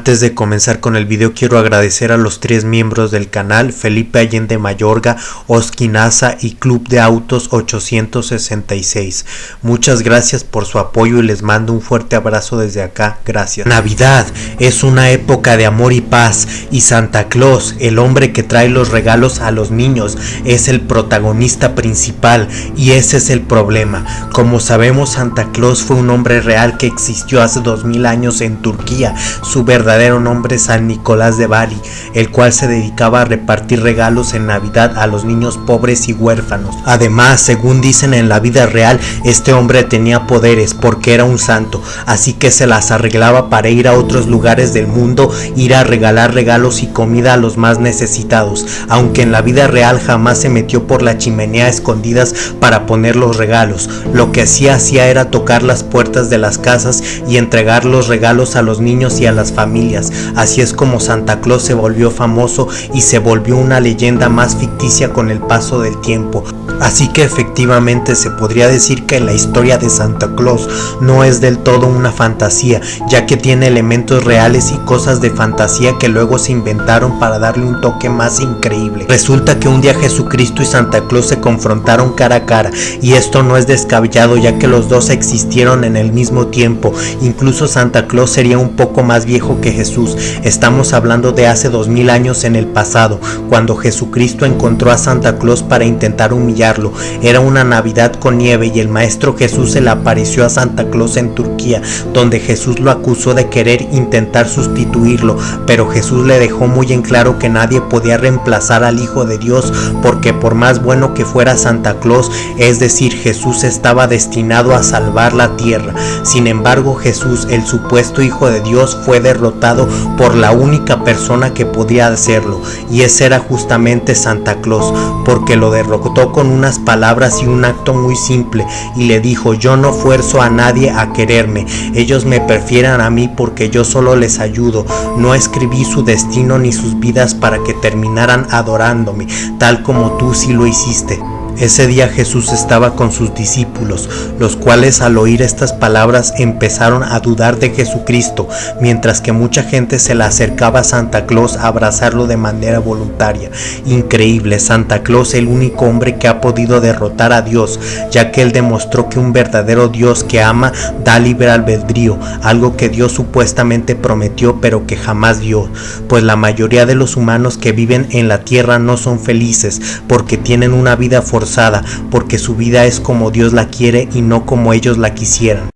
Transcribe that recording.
Antes de comenzar con el video quiero agradecer a los tres miembros del canal, Felipe Allende Mayorga, Oskinaza y Club de Autos 866. Muchas gracias por su apoyo y les mando un fuerte abrazo desde acá, gracias. Navidad es una época de amor y paz y Santa Claus, el hombre que trae los regalos a los niños, es el protagonista principal y ese es el problema. Como sabemos Santa Claus fue un hombre real que existió hace 2000 años en Turquía, su verdad verdadero nombre San Nicolás de Bari, el cual se dedicaba a repartir regalos en Navidad a los niños pobres y huérfanos. Además, según dicen en la vida real, este hombre tenía poderes porque era un santo, así que se las arreglaba para ir a otros lugares del mundo, ir a regalar regalos y comida a los más necesitados, aunque en la vida real jamás se metió por la chimenea escondidas para poner los regalos. Lo que sí hacía era tocar las puertas de las casas y entregar los regalos a los niños y a las familias Así es como Santa Claus se volvió famoso y se volvió una leyenda más ficticia con el paso del tiempo. Así que efectivamente se podría decir que la historia de Santa Claus no es del todo una fantasía, ya que tiene elementos reales y cosas de fantasía que luego se inventaron para darle un toque más increíble. Resulta que un día Jesucristo y Santa Claus se confrontaron cara a cara y esto no es descabellado ya que los dos existieron en el mismo tiempo. Incluso Santa Claus sería un poco más viejo que Jesús. Estamos hablando de hace dos mil años en el pasado, cuando Jesucristo encontró a Santa Claus para intentar humillar era una Navidad con nieve y el Maestro Jesús se le apareció a Santa Claus en Turquía, donde Jesús lo acusó de querer intentar sustituirlo, pero Jesús le dejó muy en claro que nadie podía reemplazar al Hijo de Dios, porque por más bueno que fuera Santa Claus, es decir, Jesús estaba destinado a salvar la tierra. Sin embargo, Jesús, el supuesto Hijo de Dios, fue derrotado por la única persona que podía hacerlo, y ese era justamente Santa Claus, porque lo derrotó con un unas palabras y un acto muy simple y le dijo yo no fuerzo a nadie a quererme, ellos me prefieren a mí porque yo solo les ayudo, no escribí su destino ni sus vidas para que terminaran adorándome, tal como tú sí lo hiciste. Ese día Jesús estaba con sus discípulos, los cuales al oír estas palabras empezaron a dudar de Jesucristo, mientras que mucha gente se le acercaba a Santa Claus a abrazarlo de manera voluntaria. Increíble, Santa Claus el único hombre que ha podido derrotar a Dios, ya que él demostró que un verdadero Dios que ama da libre albedrío, algo que Dios supuestamente prometió pero que jamás dio, pues la mayoría de los humanos que viven en la tierra no son felices porque tienen una vida porque su vida es como Dios la quiere y no como ellos la quisieran.